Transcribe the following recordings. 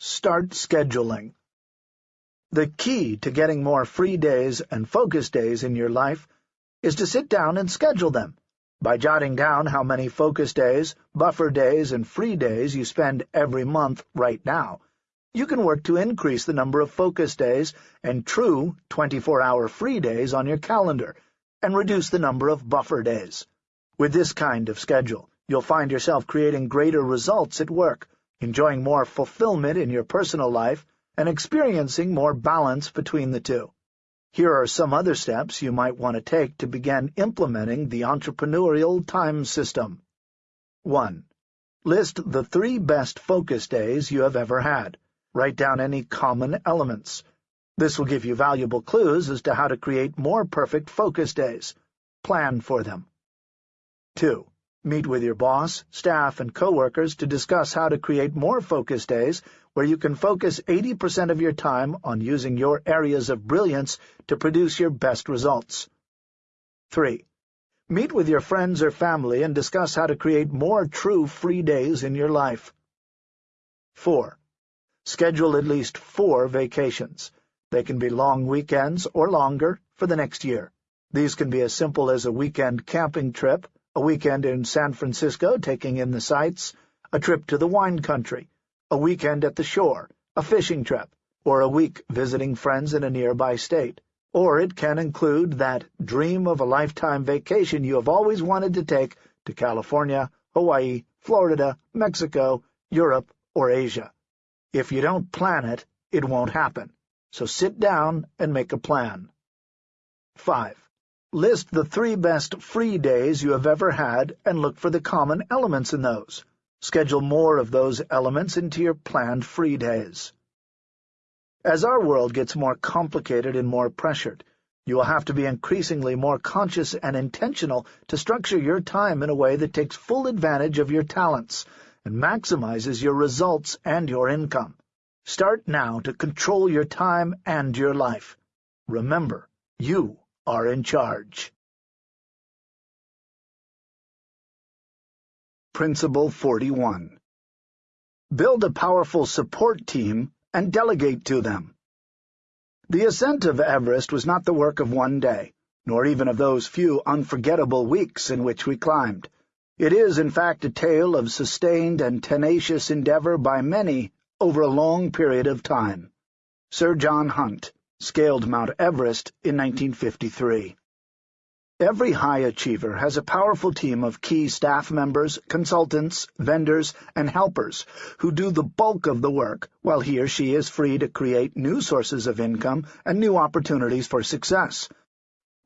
Start scheduling. The key to getting more free days and focus days in your life is to sit down and schedule them. By jotting down how many focus days, buffer days, and free days you spend every month right now, you can work to increase the number of focus days and true 24-hour free days on your calendar and reduce the number of buffer days. With this kind of schedule, you'll find yourself creating greater results at work, enjoying more fulfillment in your personal life, and experiencing more balance between the two. Here are some other steps you might want to take to begin implementing the entrepreneurial time system. 1. List the three best focus days you have ever had. Write down any common elements. This will give you valuable clues as to how to create more perfect focus days. Plan for them. 2. Meet with your boss, staff, and coworkers to discuss how to create more focus days where you can focus 80% of your time on using your areas of brilliance to produce your best results. 3. Meet with your friends or family and discuss how to create more true free days in your life. 4. Schedule at least four vacations. They can be long weekends or longer for the next year. These can be as simple as a weekend camping trip, a weekend in San Francisco taking in the sights, a trip to the wine country, a weekend at the shore, a fishing trip, or a week visiting friends in a nearby state. Or it can include that dream of a lifetime vacation you have always wanted to take to California, Hawaii, Florida, Mexico, Europe, or Asia. If you don't plan it, it won't happen. So sit down and make a plan. 5. List the three best free days you have ever had and look for the common elements in those. Schedule more of those elements into your planned free days. As our world gets more complicated and more pressured, you will have to be increasingly more conscious and intentional to structure your time in a way that takes full advantage of your talents and maximizes your results and your income. Start now to control your time and your life. Remember, you are in charge. Principle 41 Build a powerful support team and delegate to them. The ascent of Everest was not the work of one day, nor even of those few unforgettable weeks in which we climbed. It is, in fact, a tale of sustained and tenacious endeavor by many over a long period of time. Sir John Hunt scaled Mount Everest in 1953. Every high achiever has a powerful team of key staff members, consultants, vendors, and helpers who do the bulk of the work, while he or she is free to create new sources of income and new opportunities for success.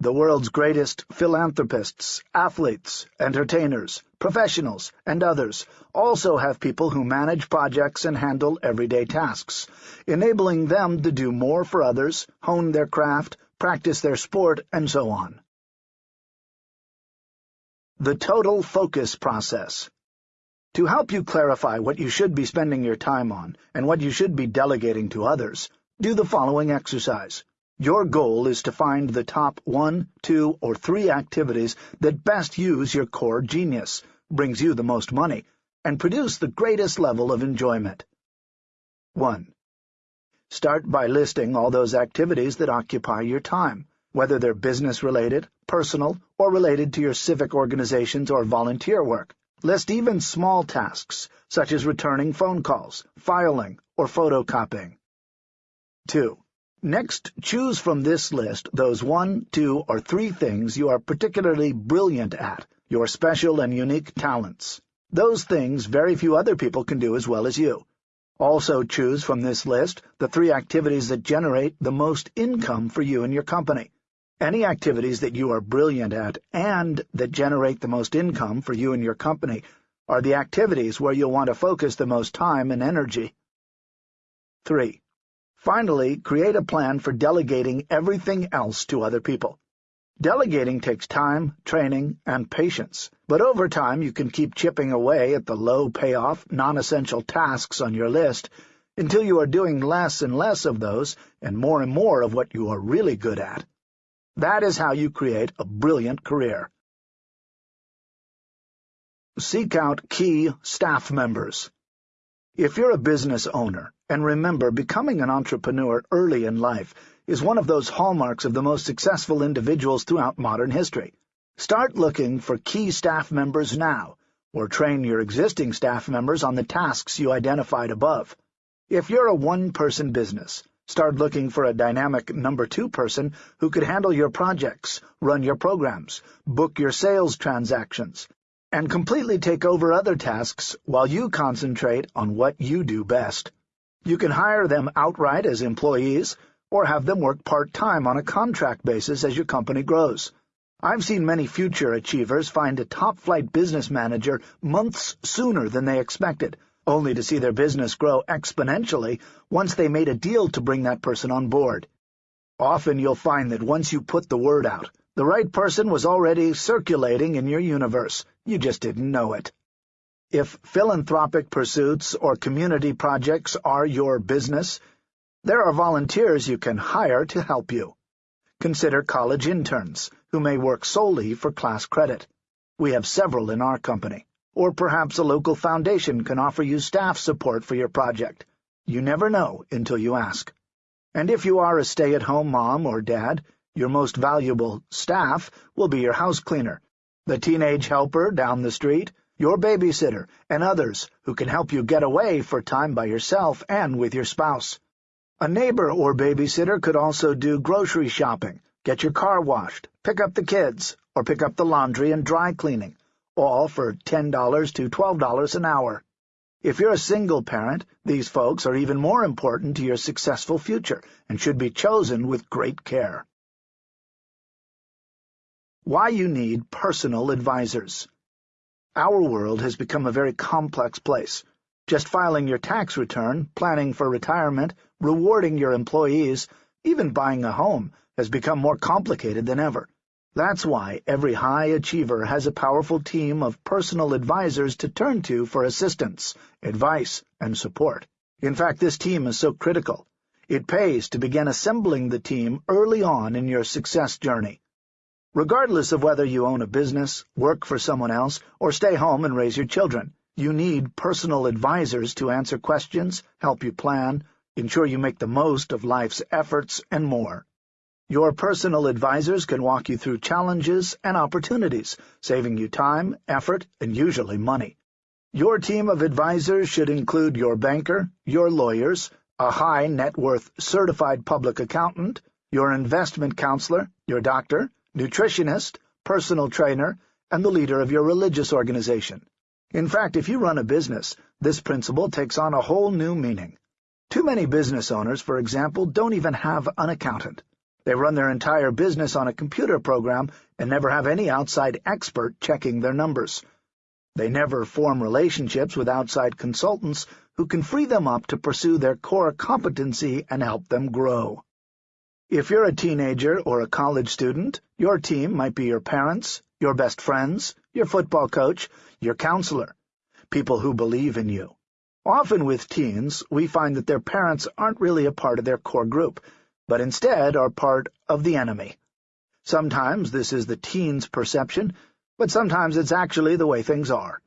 The world's greatest philanthropists, athletes, entertainers, professionals, and others also have people who manage projects and handle everyday tasks, enabling them to do more for others, hone their craft, practice their sport, and so on. The Total Focus Process To help you clarify what you should be spending your time on and what you should be delegating to others, do the following exercise. Your goal is to find the top one, two, or three activities that best use your core genius, brings you the most money, and produce the greatest level of enjoyment. 1. Start by listing all those activities that occupy your time, whether they're business-related, personal, or related to your civic organizations or volunteer work. List even small tasks, such as returning phone calls, filing, or photocopying. 2. Next, choose from this list those one, two, or three things you are particularly brilliant at, your special and unique talents. Those things very few other people can do as well as you. Also choose from this list the three activities that generate the most income for you and your company. Any activities that you are brilliant at and that generate the most income for you and your company are the activities where you'll want to focus the most time and energy. 3. Finally, create a plan for delegating everything else to other people. Delegating takes time, training, and patience, but over time you can keep chipping away at the low-payoff, non-essential tasks on your list until you are doing less and less of those and more and more of what you are really good at. That is how you create a brilliant career. Seek out key staff members. If you're a business owner, and remember, becoming an entrepreneur early in life is one of those hallmarks of the most successful individuals throughout modern history. Start looking for key staff members now, or train your existing staff members on the tasks you identified above. If you're a one-person business, start looking for a dynamic number two person who could handle your projects, run your programs, book your sales transactions, and completely take over other tasks while you concentrate on what you do best. You can hire them outright as employees or have them work part-time on a contract basis as your company grows. I've seen many future achievers find a top-flight business manager months sooner than they expected, only to see their business grow exponentially once they made a deal to bring that person on board. Often you'll find that once you put the word out, the right person was already circulating in your universe. You just didn't know it. If philanthropic pursuits or community projects are your business, there are volunteers you can hire to help you. Consider college interns, who may work solely for class credit. We have several in our company. Or perhaps a local foundation can offer you staff support for your project. You never know until you ask. And if you are a stay-at-home mom or dad, your most valuable staff will be your house cleaner, the teenage helper down the street, your babysitter, and others who can help you get away for time by yourself and with your spouse. A neighbor or babysitter could also do grocery shopping, get your car washed, pick up the kids, or pick up the laundry and dry cleaning, all for $10 to $12 an hour. If you're a single parent, these folks are even more important to your successful future and should be chosen with great care. Why you need personal advisors. Our world has become a very complex place. Just filing your tax return, planning for retirement, rewarding your employees, even buying a home, has become more complicated than ever. That's why every high achiever has a powerful team of personal advisors to turn to for assistance, advice, and support. In fact, this team is so critical. It pays to begin assembling the team early on in your success journey. Regardless of whether you own a business, work for someone else, or stay home and raise your children, you need personal advisors to answer questions, help you plan, ensure you make the most of life's efforts, and more. Your personal advisors can walk you through challenges and opportunities, saving you time, effort, and usually money. Your team of advisors should include your banker, your lawyers, a high net worth certified public accountant, your investment counselor, your doctor, nutritionist, personal trainer, and the leader of your religious organization. In fact, if you run a business, this principle takes on a whole new meaning. Too many business owners, for example, don't even have an accountant. They run their entire business on a computer program and never have any outside expert checking their numbers. They never form relationships with outside consultants who can free them up to pursue their core competency and help them grow. If you're a teenager or a college student, your team might be your parents, your best friends, your football coach, your counselor, people who believe in you. Often with teens, we find that their parents aren't really a part of their core group, but instead are part of the enemy. Sometimes this is the teen's perception, but sometimes it's actually the way things are.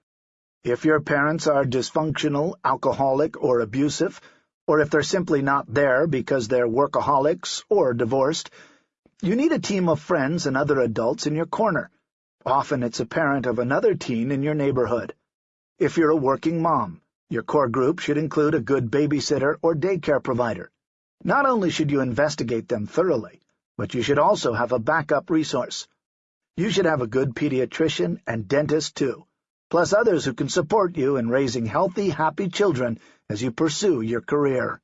If your parents are dysfunctional, alcoholic, or abusive, or if they're simply not there because they're workaholics or divorced, you need a team of friends and other adults in your corner Often it's a parent of another teen in your neighborhood. If you're a working mom, your core group should include a good babysitter or daycare provider. Not only should you investigate them thoroughly, but you should also have a backup resource. You should have a good pediatrician and dentist, too, plus others who can support you in raising healthy, happy children as you pursue your career.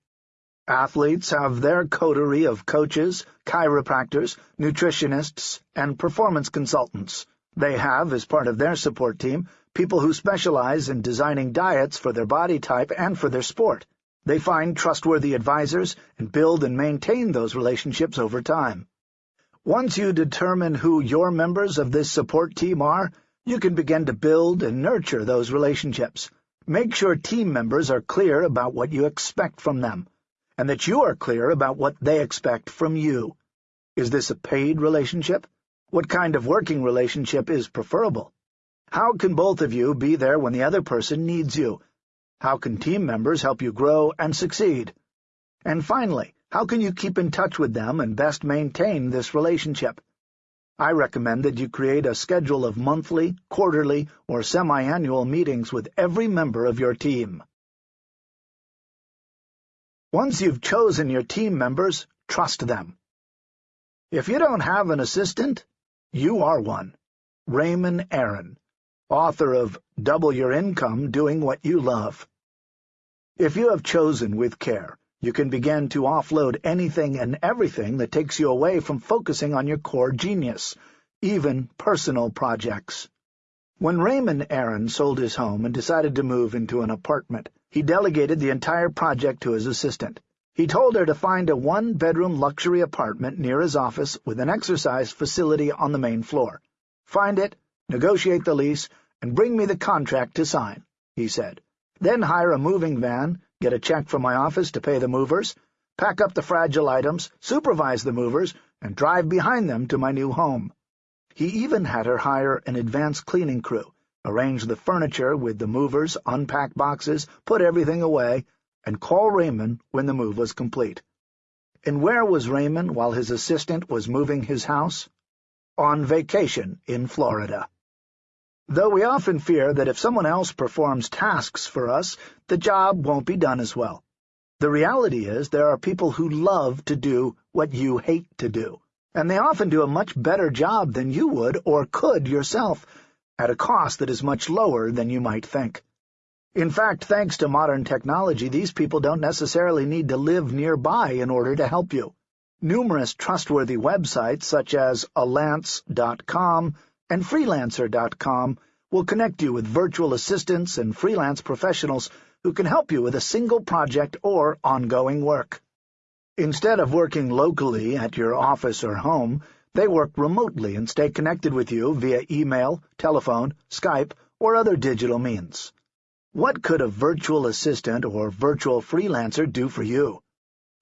Athletes have their coterie of coaches, chiropractors, nutritionists, and performance consultants. They have, as part of their support team, people who specialize in designing diets for their body type and for their sport. They find trustworthy advisors and build and maintain those relationships over time. Once you determine who your members of this support team are, you can begin to build and nurture those relationships. Make sure team members are clear about what you expect from them, and that you are clear about what they expect from you. Is this a paid relationship? What kind of working relationship is preferable? How can both of you be there when the other person needs you? How can team members help you grow and succeed? And finally, how can you keep in touch with them and best maintain this relationship? I recommend that you create a schedule of monthly, quarterly, or semi-annual meetings with every member of your team. Once you've chosen your team members, trust them. If you don't have an assistant, you are one. Raymond Aaron, author of Double Your Income Doing What You Love. If you have chosen with care, you can begin to offload anything and everything that takes you away from focusing on your core genius, even personal projects. When Raymond Aaron sold his home and decided to move into an apartment, he delegated the entire project to his assistant. He told her to find a one-bedroom luxury apartment near his office with an exercise facility on the main floor. Find it, negotiate the lease, and bring me the contract to sign, he said. Then hire a moving van, get a check from my office to pay the movers, pack up the fragile items, supervise the movers, and drive behind them to my new home. He even had her hire an advance cleaning crew, arrange the furniture with the movers, unpack boxes, put everything away, and call Raymond when the move was complete. And where was Raymond while his assistant was moving his house? On vacation in Florida. Though we often fear that if someone else performs tasks for us, the job won't be done as well. The reality is there are people who love to do what you hate to do, and they often do a much better job than you would or could yourself, at a cost that is much lower than you might think. In fact, thanks to modern technology, these people don't necessarily need to live nearby in order to help you. Numerous trustworthy websites, such as elance.com and freelancer.com, will connect you with virtual assistants and freelance professionals who can help you with a single project or ongoing work. Instead of working locally at your office or home, they work remotely and stay connected with you via email, telephone, Skype, or other digital means. What could a virtual assistant or virtual freelancer do for you?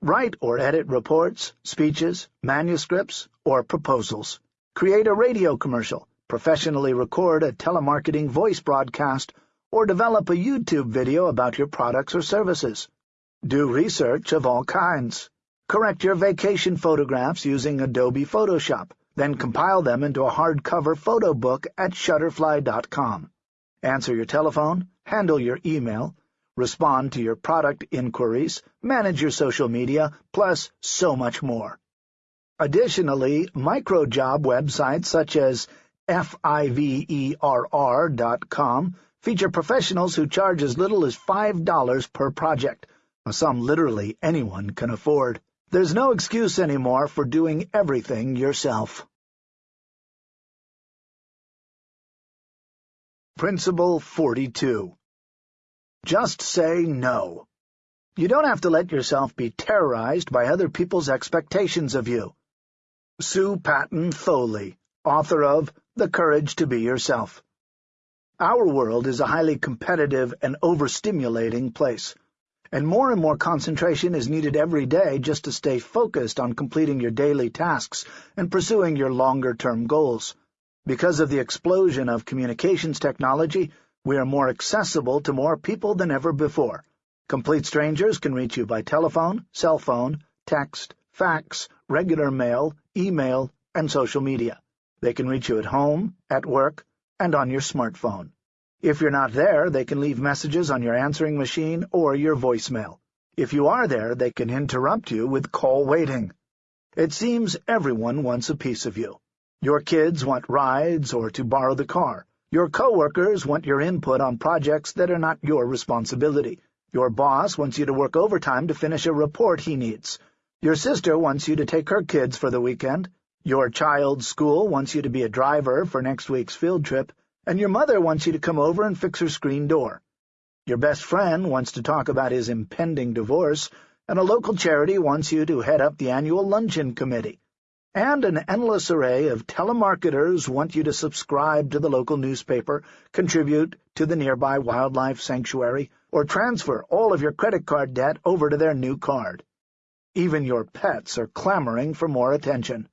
Write or edit reports, speeches, manuscripts, or proposals. Create a radio commercial, professionally record a telemarketing voice broadcast, or develop a YouTube video about your products or services. Do research of all kinds. Correct your vacation photographs using Adobe Photoshop, then compile them into a hardcover photo book at Shutterfly.com. Answer your telephone, handle your email, respond to your product inquiries, manage your social media, plus so much more. Additionally, microjob websites such as FIVERR.com feature professionals who charge as little as $5 per project, a sum literally anyone can afford. There's no excuse anymore for doing everything yourself. Principle 42 just say no. You don't have to let yourself be terrorized by other people's expectations of you. Sue Patton Thoele, author of The Courage to Be Yourself. Our world is a highly competitive and overstimulating place, and more and more concentration is needed every day just to stay focused on completing your daily tasks and pursuing your longer-term goals. Because of the explosion of communications technology, we are more accessible to more people than ever before. Complete strangers can reach you by telephone, cell phone, text, fax, regular mail, email, and social media. They can reach you at home, at work, and on your smartphone. If you're not there, they can leave messages on your answering machine or your voicemail. If you are there, they can interrupt you with call waiting. It seems everyone wants a piece of you. Your kids want rides or to borrow the car. Your coworkers want your input on projects that are not your responsibility. Your boss wants you to work overtime to finish a report he needs. Your sister wants you to take her kids for the weekend. Your child's school wants you to be a driver for next week's field trip. And your mother wants you to come over and fix her screen door. Your best friend wants to talk about his impending divorce, and a local charity wants you to head up the annual luncheon committee and an endless array of telemarketers want you to subscribe to the local newspaper, contribute to the nearby wildlife sanctuary, or transfer all of your credit card debt over to their new card. Even your pets are clamoring for more attention.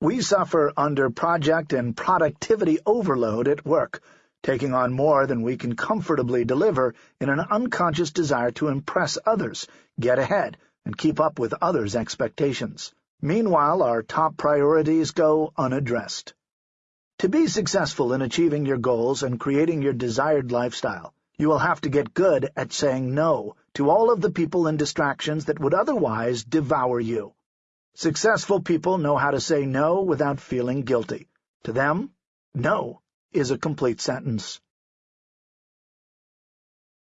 We suffer under project and productivity overload at work, taking on more than we can comfortably deliver in an unconscious desire to impress others, get ahead, and keep up with others' expectations. Meanwhile, our top priorities go unaddressed. To be successful in achieving your goals and creating your desired lifestyle, you will have to get good at saying no to all of the people and distractions that would otherwise devour you. Successful people know how to say no without feeling guilty. To them, no is a complete sentence.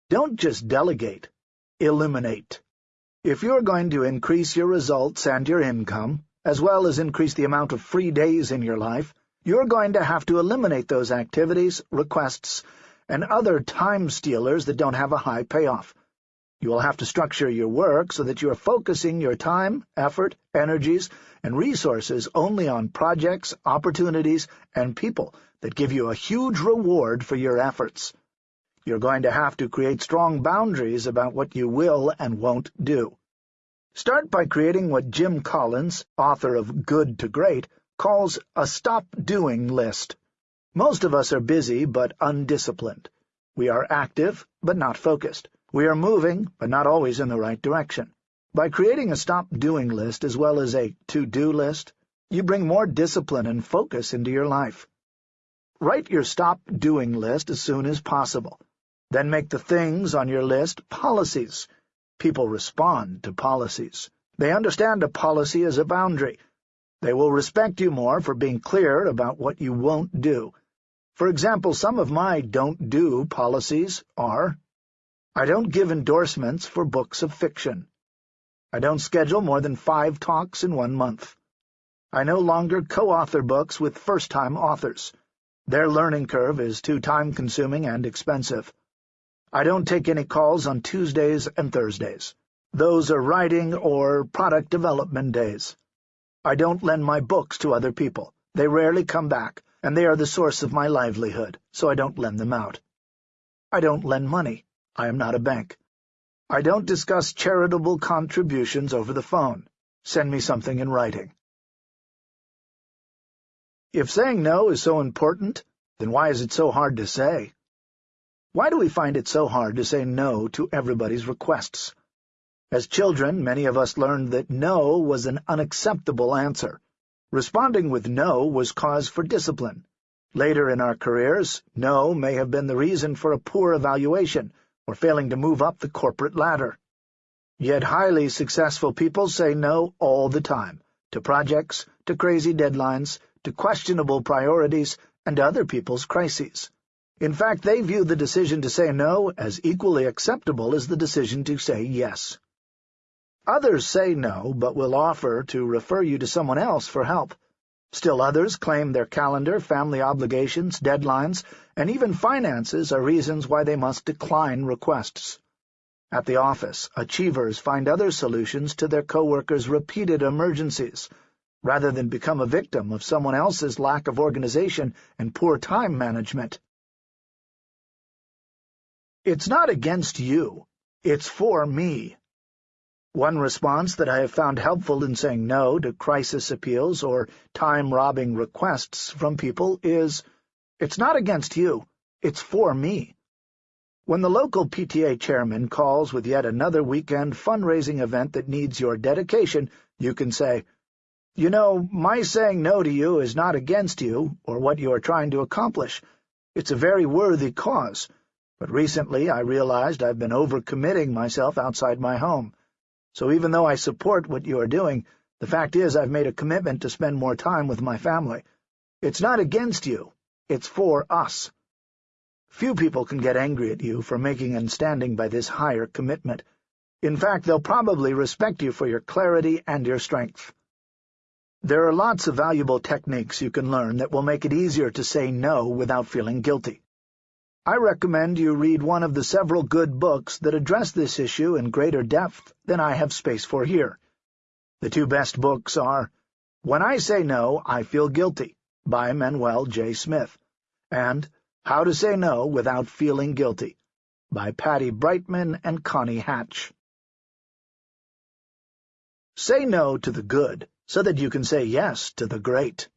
Don't just delegate, eliminate. If you're going to increase your results and your income, as well as increase the amount of free days in your life, you're going to have to eliminate those activities, requests, and other time stealers that don't have a high payoff. You will have to structure your work so that you are focusing your time, effort, energies, and resources only on projects, opportunities, and people that give you a huge reward for your efforts. You're going to have to create strong boundaries about what you will and won't do. Start by creating what Jim Collins, author of Good to Great, calls a stop-doing list. Most of us are busy but undisciplined. We are active but not focused. We are moving but not always in the right direction. By creating a stop-doing list as well as a to-do list, you bring more discipline and focus into your life. Write your stop-doing list as soon as possible. Then make the things on your list policies. People respond to policies. They understand a policy as a boundary, they will respect you more for being clear about what you won't do. For example, some of my don't do policies are, I don't give endorsements for books of fiction. I don't schedule more than five talks in one month. I no longer co-author books with first-time authors. Their learning curve is too time-consuming and expensive. I don't take any calls on Tuesdays and Thursdays. Those are writing or product development days. I don't lend my books to other people. They rarely come back, and they are the source of my livelihood, so I don't lend them out. I don't lend money. I am not a bank. I don't discuss charitable contributions over the phone. Send me something in writing. If saying no is so important, then why is it so hard to say? Why do we find it so hard to say no to everybody's requests? As children, many of us learned that no was an unacceptable answer. Responding with no was cause for discipline. Later in our careers, no may have been the reason for a poor evaluation or failing to move up the corporate ladder. Yet highly successful people say no all the time, to projects, to crazy deadlines, to questionable priorities, and to other people's crises. In fact, they view the decision to say no as equally acceptable as the decision to say yes. Others say no, but will offer to refer you to someone else for help. Still others claim their calendar, family obligations, deadlines, and even finances are reasons why they must decline requests. At the office, achievers find other solutions to their coworkers' repeated emergencies, rather than become a victim of someone else's lack of organization and poor time management. It's not against you. It's for me. One response that I have found helpful in saying no to crisis appeals or time-robbing requests from people is, it's not against you, it's for me. When the local PTA chairman calls with yet another weekend fundraising event that needs your dedication, you can say, You know, my saying no to you is not against you or what you are trying to accomplish. It's a very worthy cause, but recently I realized I've been overcommitting myself outside my home. So even though I support what you are doing, the fact is I've made a commitment to spend more time with my family. It's not against you. It's for us. Few people can get angry at you for making and standing by this higher commitment. In fact, they'll probably respect you for your clarity and your strength. There are lots of valuable techniques you can learn that will make it easier to say no without feeling guilty. I recommend you read one of the several good books that address this issue in greater depth than I have space for here. The two best books are When I Say No, I Feel Guilty by Manuel J. Smith and How to Say No Without Feeling Guilty by Patti Breitman and Connie Hatch. Say no to the good so that you can say yes to the great.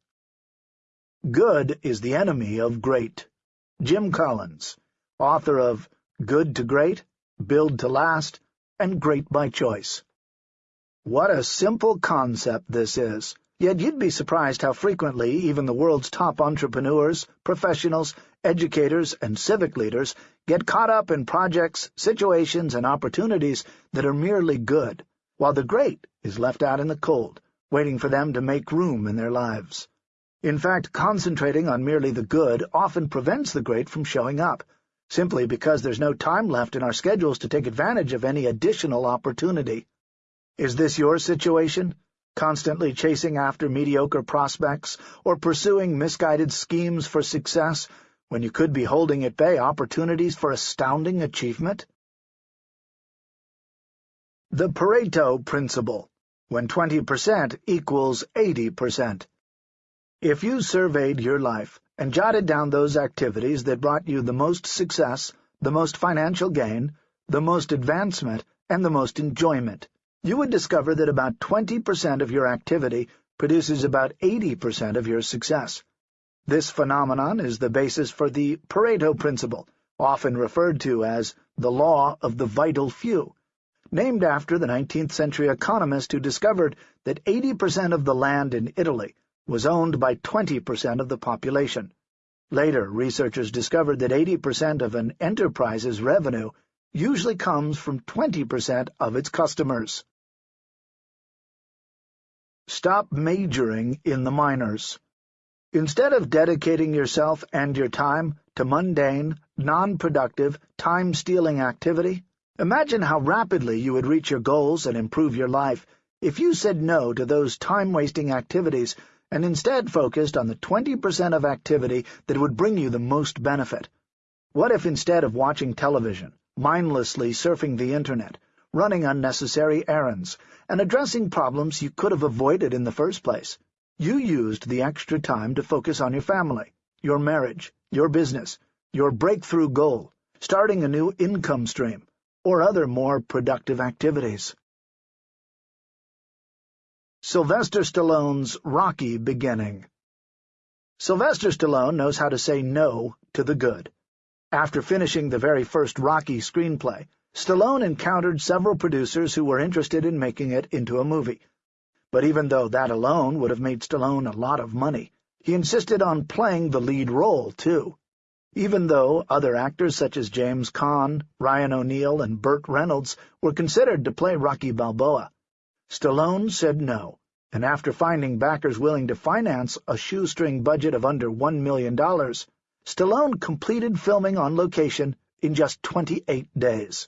Good is the enemy of great. Jim Collins, author of Good to Great, Built to Last, and Great by Choice. What a simple concept this is, yet you'd be surprised how frequently even the world's top entrepreneurs, professionals, educators, and civic leaders get caught up in projects, situations, and opportunities that are merely good, while the great is left out in the cold, waiting for them to make room in their lives. In fact, concentrating on merely the good often prevents the great from showing up, simply because there's no time left in our schedules to take advantage of any additional opportunity. Is this your situation? Constantly chasing after mediocre prospects or pursuing misguided schemes for success when you could be holding at bay opportunities for astounding achievement? The Pareto Principle, when 20% equals 80%. If you surveyed your life and jotted down those activities that brought you the most success, the most financial gain, the most advancement, and the most enjoyment, you would discover that about 20% of your activity produces about 80% of your success. This phenomenon is the basis for the Pareto Principle, often referred to as the law of the vital few, named after the 19th-century economist who discovered that 80% of the land in Italy was owned by 20% of the population. Later, researchers discovered that 80% of an enterprise's revenue usually comes from 20% of its customers. Stop majoring in the minors. Instead of dedicating yourself and your time to mundane, non-productive, time-stealing activity, imagine how rapidly you would reach your goals and improve your life if you said no to those time-wasting activities and instead focused on the 20% of activity that would bring you the most benefit. What if instead of watching television, mindlessly surfing the Internet, running unnecessary errands, and addressing problems you could have avoided in the first place. You used the extra time to focus on your family, your marriage, your business, your breakthrough goal, starting a new income stream, or other more productive activities. Sylvester Stallone's Rocky Beginning Sylvester Stallone knows how to say no to the good. After finishing the very first Rocky screenplay, Stallone encountered several producers who were interested in making it into a movie. But even though that alone would have made Stallone a lot of money, he insisted on playing the lead role, too. Even though other actors such as James Caan, Ryan O'Neal, and Burt Reynolds were considered to play Rocky Balboa, Stallone said no, and after finding backers willing to finance a shoestring budget of under $1 million, Stallone completed filming on location in just 28 days.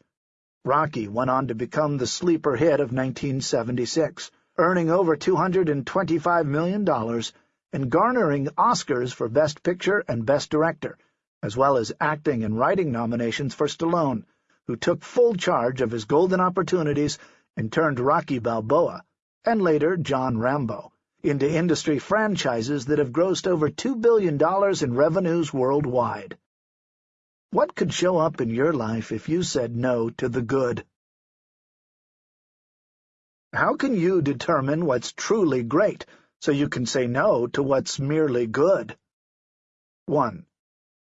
Rocky went on to become the sleeper hit of 1976, earning over $225 million and garnering Oscars for Best Picture and Best Director, as well as acting and writing nominations for Stallone, who took full charge of his golden opportunities and turned Rocky Balboa, and later John Rambo, into industry franchises that have grossed over $2 billion in revenues worldwide. What could show up in your life if you said no to the good? How can you determine what's truly great so you can say no to what's merely good? 1.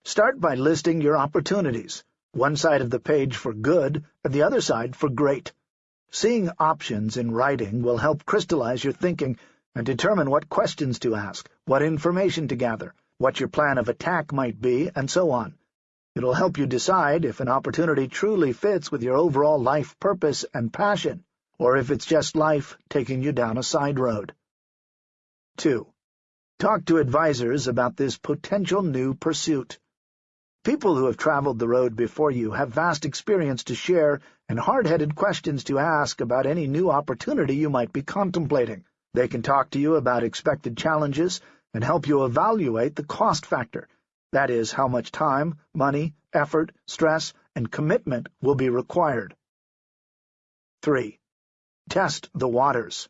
Start by listing your opportunities, one side of the page for good and the other side for great. Seeing options in writing will help crystallize your thinking and determine what questions to ask, what information to gather, what your plan of attack might be, and so on. It'll help you decide if an opportunity truly fits with your overall life purpose and passion, or if it's just life taking you down a side road. 2. Talk to advisors about this potential new pursuit. People who have traveled the road before you have vast experience to share and hard-headed questions to ask about any new opportunity you might be contemplating. They can talk to you about expected challenges and help you evaluate the cost factor that is, how much time, money, effort, stress, and commitment will be required. 3. Test the waters.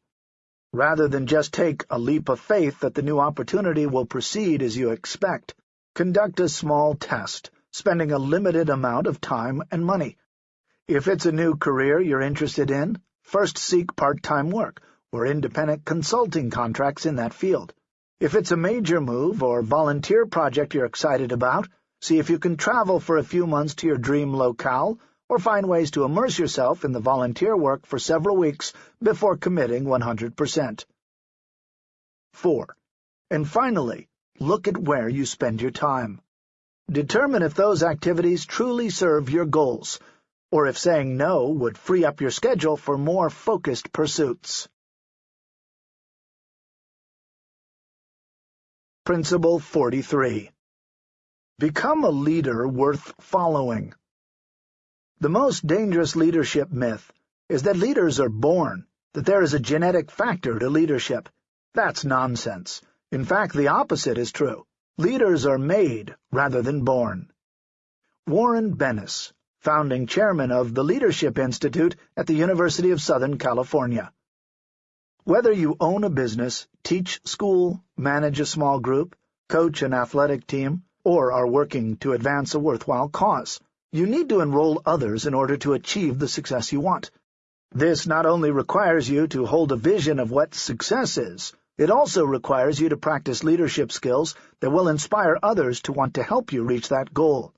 Rather than just take a leap of faith that the new opportunity will proceed as you expect, conduct a small test, spending a limited amount of time and money. If it's a new career you're interested in, first seek part-time work or independent consulting contracts in that field. If it's a major move or volunteer project you're excited about, See if you can travel for a few months to your dream locale, or find ways to immerse yourself in the volunteer work for several weeks before committing 100%. 4. And finally, look at where you spend your time. Determine if those activities truly serve your goals, or if saying no would free up your schedule for more focused pursuits. Principle 43 Become a leader worth following. The most dangerous leadership myth is that leaders are born, that there is a genetic factor to leadership. That's nonsense. In fact, the opposite is true. Leaders are made rather than born. Warren Bennis, founding chairman of the Leadership Institute at the University of Southern California. Whether you own a business, teach school, manage a small group, coach an athletic team, or are working to advance a worthwhile cause. You need to enroll others in order to achieve the success you want. This not only requires you to hold a vision of what success is, it also requires you to practice leadership skills that will inspire others to want to help you reach that goal.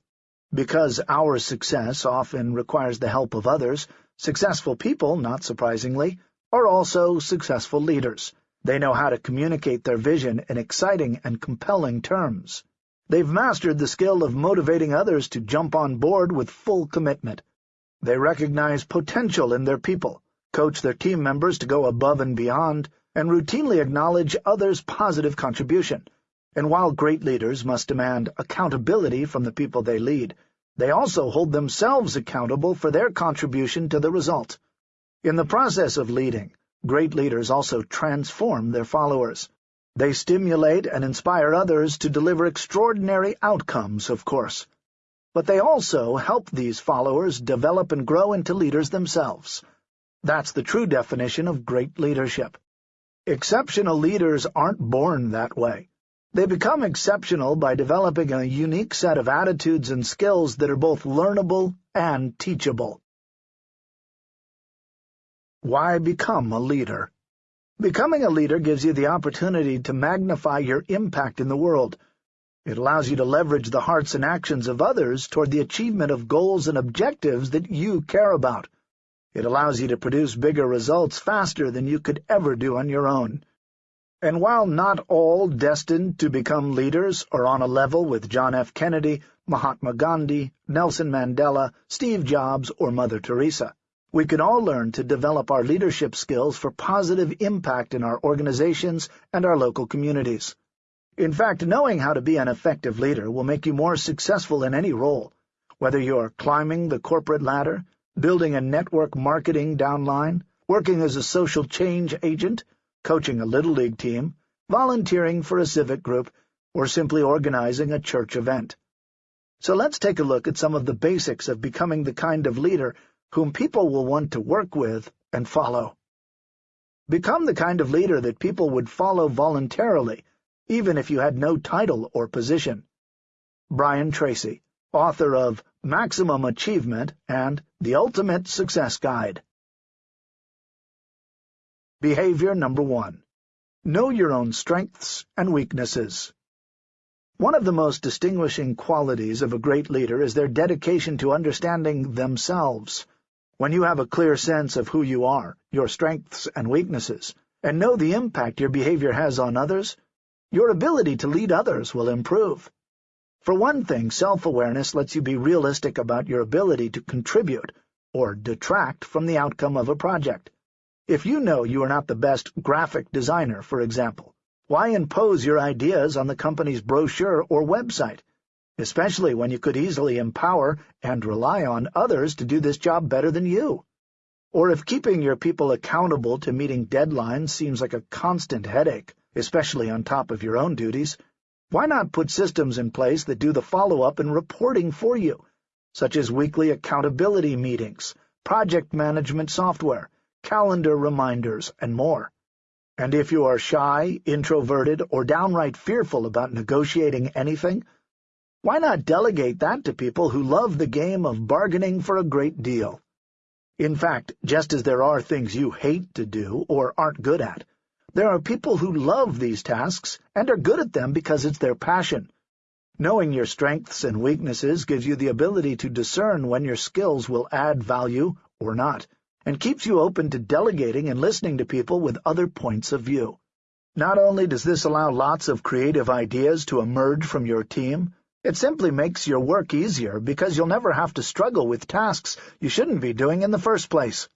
Because our success often requires the help of others, successful people, not surprisingly, are also successful leaders. They know how to communicate their vision in exciting and compelling terms. They've mastered the skill of motivating others to jump on board with full commitment. They recognize potential in their people, coach their team members to go above and beyond, and routinely acknowledge others' positive contribution. And while great leaders must demand accountability from the people they lead, they also hold themselves accountable for their contribution to the result. In the process of leading, Great leaders also transform their followers. They stimulate and inspire others to deliver extraordinary outcomes, of course. But they also help these followers develop and grow into leaders themselves. That's the true definition of great leadership. Exceptional leaders aren't born that way. They become exceptional by developing a unique set of attitudes and skills that are both learnable and teachable. Why become a leader? Becoming a leader gives you the opportunity to magnify your impact in the world. It allows you to leverage the hearts and actions of others toward the achievement of goals and objectives that you care about. It allows you to produce bigger results faster than you could ever do on your own. And while not all destined to become leaders are on a level with John F. Kennedy, Mahatma Gandhi, Nelson Mandela, Steve Jobs, or Mother Teresa, we can all learn to develop our leadership skills for positive impact in our organizations and our local communities. In fact, knowing how to be an effective leader will make you more successful in any role, whether you're climbing the corporate ladder, building a network marketing downline, working as a social change agent, coaching a Little League team, volunteering for a civic group, or simply organizing a church event. So let's take a look at some of the basics of becoming the kind of leader whom people will want to work with and follow. Become the kind of leader that people would follow voluntarily, even if you had no title or position. Brian Tracy, author of Maximum Achievement and The Ultimate Success Guide. Behavior number one. Know your own strengths and weaknesses. One of the most distinguishing qualities of a great leader is their dedication to understanding themselves. When you have a clear sense of who you are, your strengths and weaknesses, and know the impact your behavior has on others, your ability to lead others will improve. For one thing, self-awareness lets you be realistic about your ability to contribute or detract from the outcome of a project. If you know you are not the best graphic designer, for example, why impose your ideas on the company's brochure or website? Especially when you could easily empower and rely on others to do this job better than you. Or if keeping your people accountable to meeting deadlines seems like a constant headache, especially on top of your own duties, why not put systems in place that do the follow-up and reporting for you, such as weekly accountability meetings, project management software, calendar reminders, and more? And if you are shy, introverted, or downright fearful about negotiating anything, why not delegate that to people who love the game of bargaining for a great deal? In fact, just as there are things you hate to do or aren't good at, there are people who love these tasks and are good at them because it's their passion. Knowing your strengths and weaknesses gives you the ability to discern when your skills will add value or not, and keeps you open to delegating and listening to people with other points of view. Not only does this allow lots of creative ideas to emerge from your team, it simply makes your work easier because you'll never have to struggle with tasks you shouldn't be doing in the first place.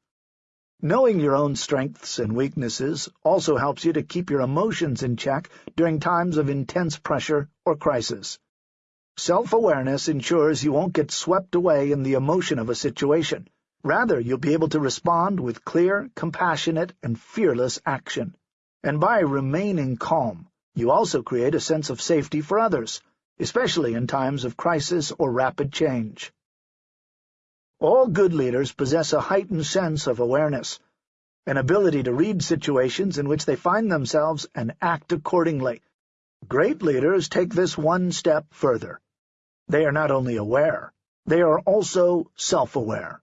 Knowing your own strengths and weaknesses also helps you to keep your emotions in check during times of intense pressure or crisis. Self-awareness ensures you won't get swept away in the emotion of a situation. Rather, you'll be able to respond with clear, compassionate, and fearless action. And by remaining calm, you also create a sense of safety for others, especially in times of crisis or rapid change. All good leaders possess a heightened sense of awareness, an ability to read situations in which they find themselves and act accordingly. Great leaders take this one step further. They are not only aware, they are also self-aware.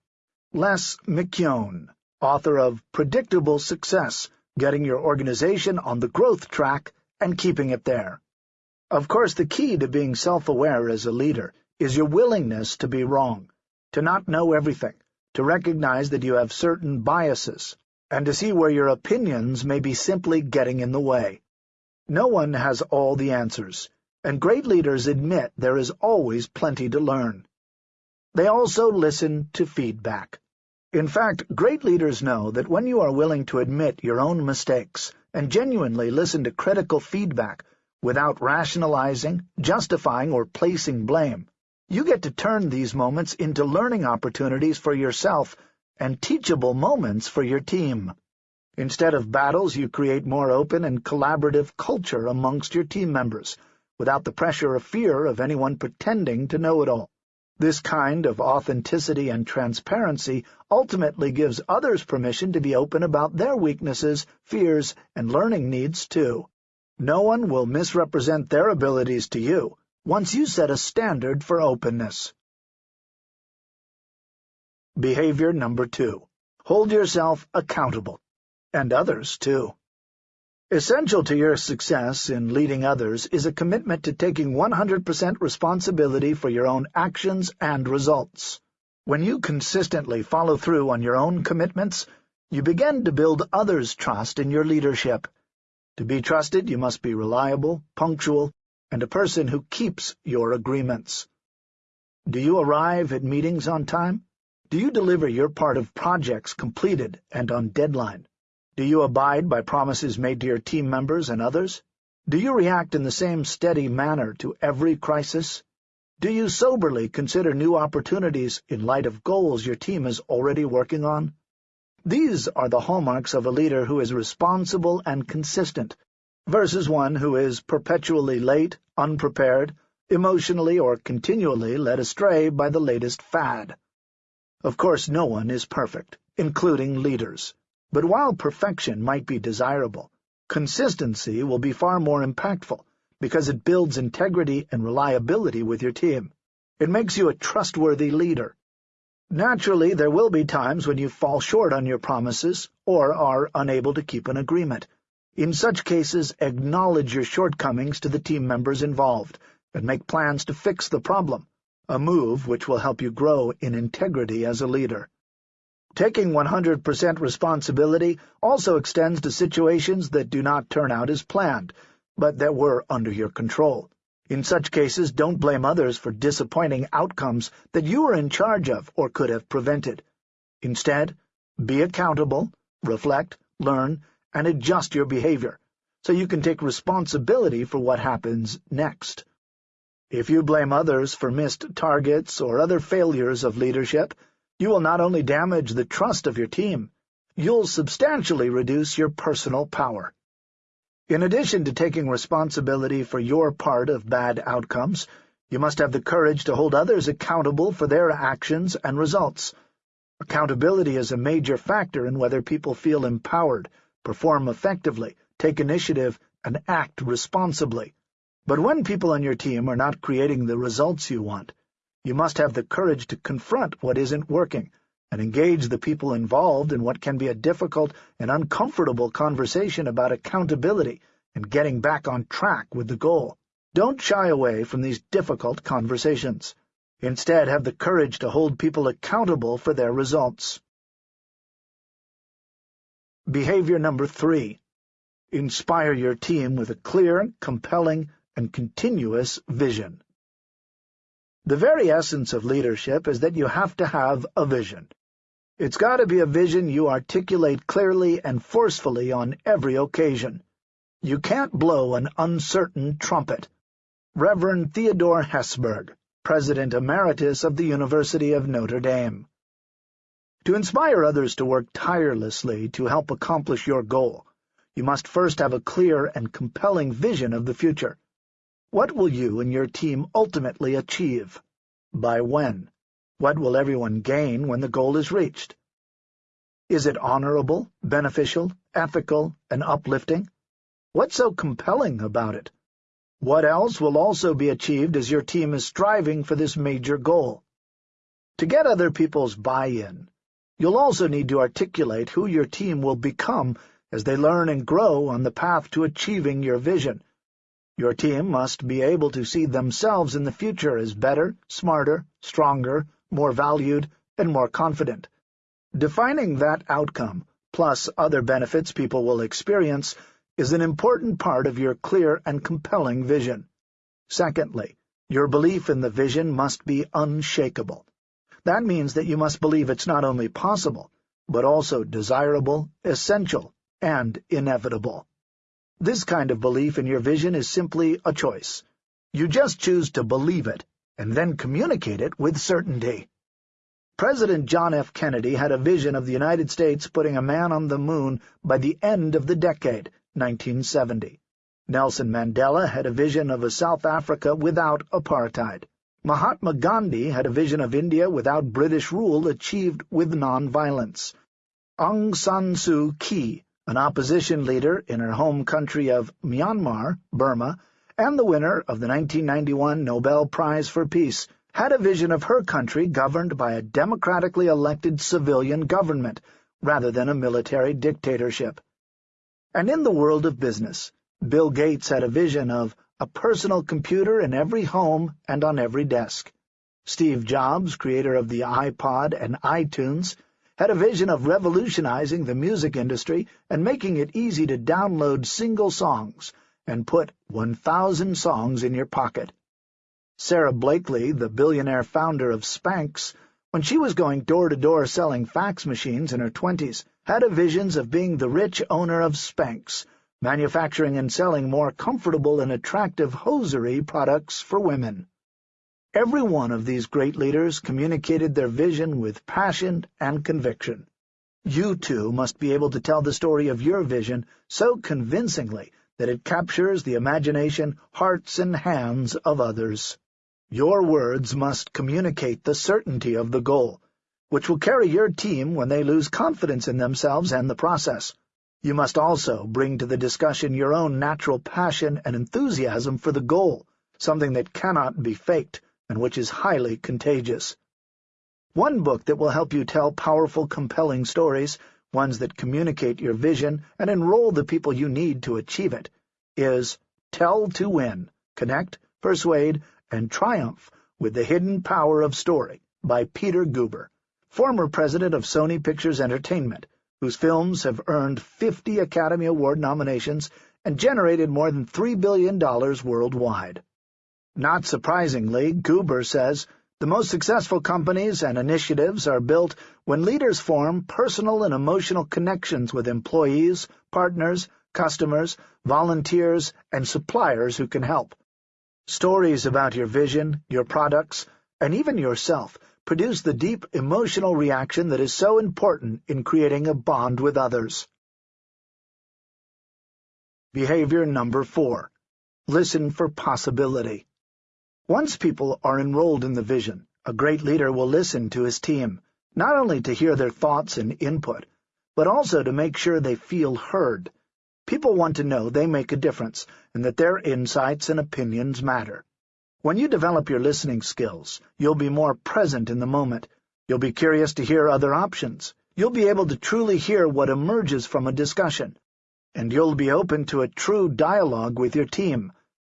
Les McKeown, author of Predictable Success, Getting Your Organization on the Growth Track and Keeping It There. Of course, the key to being self-aware as a leader is your willingness to be wrong, to not know everything, to recognize that you have certain biases, and to see where your opinions may be simply getting in the way. No one has all the answers, and great leaders admit there is always plenty to learn. They also listen to feedback. In fact, great leaders know that when you are willing to admit your own mistakes and genuinely listen to critical feedback without rationalizing, justifying, or placing blame, you get to turn these moments into learning opportunities for yourself and teachable moments for your team. Instead of battles, you create more open and collaborative culture amongst your team members, without the pressure or fear of anyone pretending to know it all. This kind of authenticity and transparency ultimately gives others permission to be open about their weaknesses, fears, and learning needs, too. No one will misrepresent their abilities to you once you set a standard for openness. Behavior number two. Hold yourself accountable. And others, too. Essential to your success in leading others is a commitment to taking 100% responsibility for your own actions and results. When you consistently follow through on your own commitments, you begin to build others' trust in your leadership. To be trusted, you must be reliable, punctual, and a person who keeps your agreements. Do you arrive at meetings on time? Do you deliver your part of projects completed and on deadline? Do you abide by promises made to your team members and others? Do you react in the same steady manner to every crisis? Do you soberly consider new opportunities in light of goals your team is already working on? These are the hallmarks of a leader who is responsible and consistent, versus one who is perpetually late, unprepared, emotionally or continually led astray by the latest fad. Of course, no one is perfect, including leaders. But while perfection might be desirable, consistency will be far more impactful because it builds integrity and reliability with your team. It makes you a trustworthy leader. Naturally, there will be times when you fall short on your promises or are unable to keep an agreement. In such cases, acknowledge your shortcomings to the team members involved and make plans to fix the problem, a move which will help you grow in integrity as a leader. Taking 100% responsibility also extends to situations that do not turn out as planned, but that were under your control. In such cases, don't blame others for disappointing outcomes that you were in charge of or could have prevented. Instead, be accountable, reflect, learn, and adjust your behavior, so you can take responsibility for what happens next. If you blame others for missed targets or other failures of leadership, you will not only damage the trust of your team, you'll substantially reduce your personal power. In addition to taking responsibility for your part of bad outcomes, you must have the courage to hold others accountable for their actions and results. Accountability is a major factor in whether people feel empowered, perform effectively, take initiative, and act responsibly. But when people on your team are not creating the results you want, you must have the courage to confront what isn't working and engage the people involved in what can be a difficult and uncomfortable conversation about accountability and getting back on track with the goal. Don't shy away from these difficult conversations. Instead, have the courage to hold people accountable for their results. Behavior number three. Inspire your team with a clear, compelling, and continuous vision. The very essence of leadership is that you have to have a vision. It's got to be a vision you articulate clearly and forcefully on every occasion. You can't blow an uncertain trumpet. Reverend Theodore Hesburgh, President Emeritus of the University of Notre Dame. To inspire others to work tirelessly to help accomplish your goal, you must first have a clear and compelling vision of the future. What will you and your team ultimately achieve? By when? What will everyone gain when the goal is reached? Is it honorable, beneficial, ethical, and uplifting? What's so compelling about it? What else will also be achieved as your team is striving for this major goal? To get other people's buy-in, you'll also need to articulate who your team will become as they learn and grow on the path to achieving your vision, your team must be able to see themselves in the future as better, smarter, stronger, more valued, and more confident. Defining that outcome, plus other benefits people will experience, is an important part of your clear and compelling vision. Secondly, your belief in the vision must be unshakable. That means that you must believe it's not only possible, but also desirable, essential, and inevitable. This kind of belief in your vision is simply a choice. You just choose to believe it, and then communicate it with certainty. President John F. Kennedy had a vision of the United States putting a man on the moon by the end of the decade, 1970. Nelson Mandela had a vision of a South Africa without apartheid. Mahatma Gandhi had a vision of India without British rule achieved with nonviolence. Aung San Suu Kyi an opposition leader in her home country of Myanmar, Burma, and the winner of the 1991 Nobel Prize for Peace, had a vision of her country governed by a democratically elected civilian government rather than a military dictatorship. And in the world of business, Bill Gates had a vision of a personal computer in every home and on every desk. Steve Jobs, creator of the iPod and iTunes, had a vision of revolutionizing the music industry and making it easy to download single songs and put 1,000 songs in your pocket. Sara Blakely, the billionaire founder of Spanx, when she was going door-to-door -door selling fax machines in her twenties, had a visions of being the rich owner of Spanx, manufacturing and selling more comfortable and attractive hosiery products for women. Every one of these great leaders communicated their vision with passion and conviction. You, too, must be able to tell the story of your vision so convincingly that it captures the imagination, hearts, and hands of others. Your words must communicate the certainty of the goal, which will carry your team when they lose confidence in themselves and the process. You must also bring to the discussion your own natural passion and enthusiasm for the goal, something that cannot be faked, and which is highly contagious. One book that will help you tell powerful, compelling stories, ones that communicate your vision and enroll the people you need to achieve it, is Tell to Win, Connect, Persuade, and Triumph with the Hidden Power of Story by Peter Guber, former president of Sony Pictures Entertainment, whose films have earned 50 Academy Award nominations and generated more than $3 billion worldwide. Not surprisingly, Guber says, the most successful companies and initiatives are built when leaders form personal and emotional connections with employees, partners, customers, volunteers, and suppliers who can help. Stories about your vision, your products, and even yourself produce the deep emotional reaction that is so important in creating a bond with others. Behavior number four. Listen for possibility. Once people are enrolled in the vision, a great leader will listen to his team, not only to hear their thoughts and input, but also to make sure they feel heard. People want to know they make a difference and that their insights and opinions matter. When you develop your listening skills, you'll be more present in the moment. You'll be curious to hear other options. You'll be able to truly hear what emerges from a discussion. And you'll be open to a true dialogue with your team,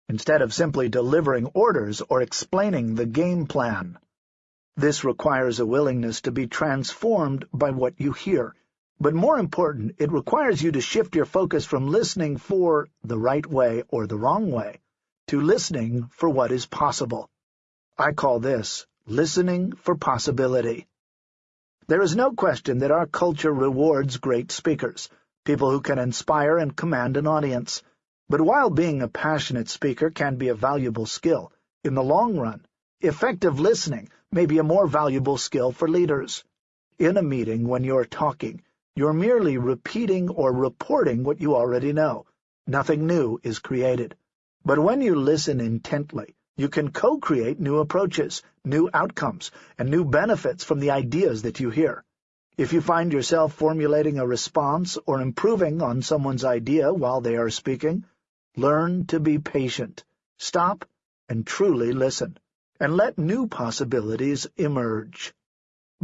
instead of simply delivering orders or explaining the game plan. This requires a willingness to be transformed by what you hear, but more important, it requires you to shift your focus from listening for the right way or the wrong way to listening for what is possible. I call this listening for possibility. There is no question that our culture rewards great speakers, people who can inspire and command an audience. But while being a passionate speaker can be a valuable skill, in the long run, effective listening may be a more valuable skill for leaders. In a meeting, when you're talking, you're merely repeating or reporting what you already know. Nothing new is created. But when you listen intently, you can co-create new approaches, new outcomes, and new benefits from the ideas that you hear. If you find yourself formulating a response or improving on someone's idea while they are speaking, learn to be patient, stop, and truly listen, and let new possibilities emerge.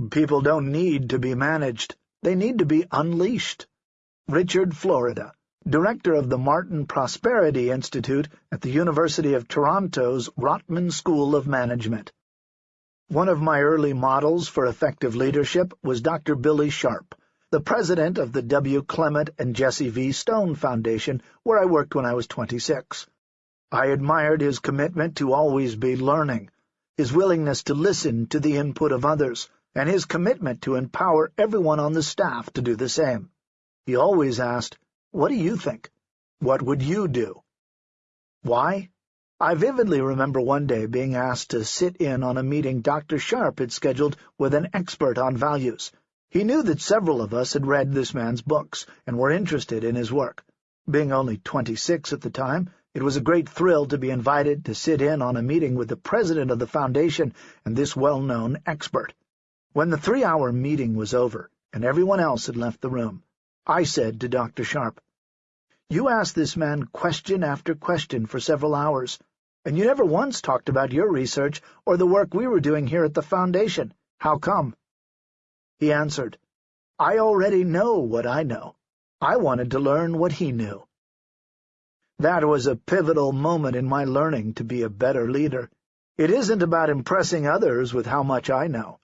People don't need to be managed. They need to be unleashed. Richard Florida, director of the Martin Prosperity Institute at the University of Toronto's Rotman School of Management. One of my early models for effective leadership was Dr. Billy Sharp, the president of the W. Clement and Jessie V. Stone Foundation, where I worked when I was 26. I admired his commitment to always be learning, his willingness to listen to the input of others, and his commitment to empower everyone on the staff to do the same. He always asked, What do you think? What would you do? Why? I vividly remember one day being asked to sit in on a meeting Dr. Sharp had scheduled with an expert on values. He knew that several of us had read this man's books and were interested in his work. Being only twenty-six at the time, it was a great thrill to be invited to sit in on a meeting with the president of the foundation and this well-known expert. When the three-hour meeting was over and everyone else had left the room, I said to Dr. Sharp, You asked this man question after question for several hours, and you never once talked about your research or the work we were doing here at the Foundation. How come? He answered, I already know what I know. I wanted to learn what he knew. That was a pivotal moment in my learning to be a better leader. It isn't about impressing others with how much I know.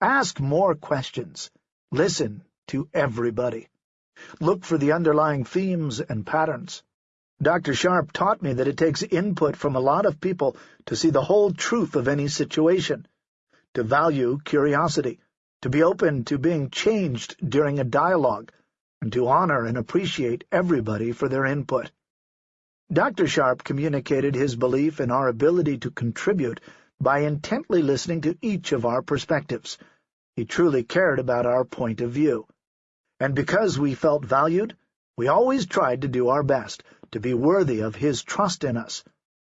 Ask more questions. Listen to everybody. Look for the underlying themes and patterns. Dr. Sharp taught me that it takes input from a lot of people to see the whole truth of any situation, to value curiosity, to be open to being changed during a dialogue, and to honor and appreciate everybody for their input. Dr. Sharp communicated his belief in our ability to contribute by intently listening to each of our perspectives. He truly cared about our point of view. And because we felt valued, we always tried to do our best to be worthy of his trust in us.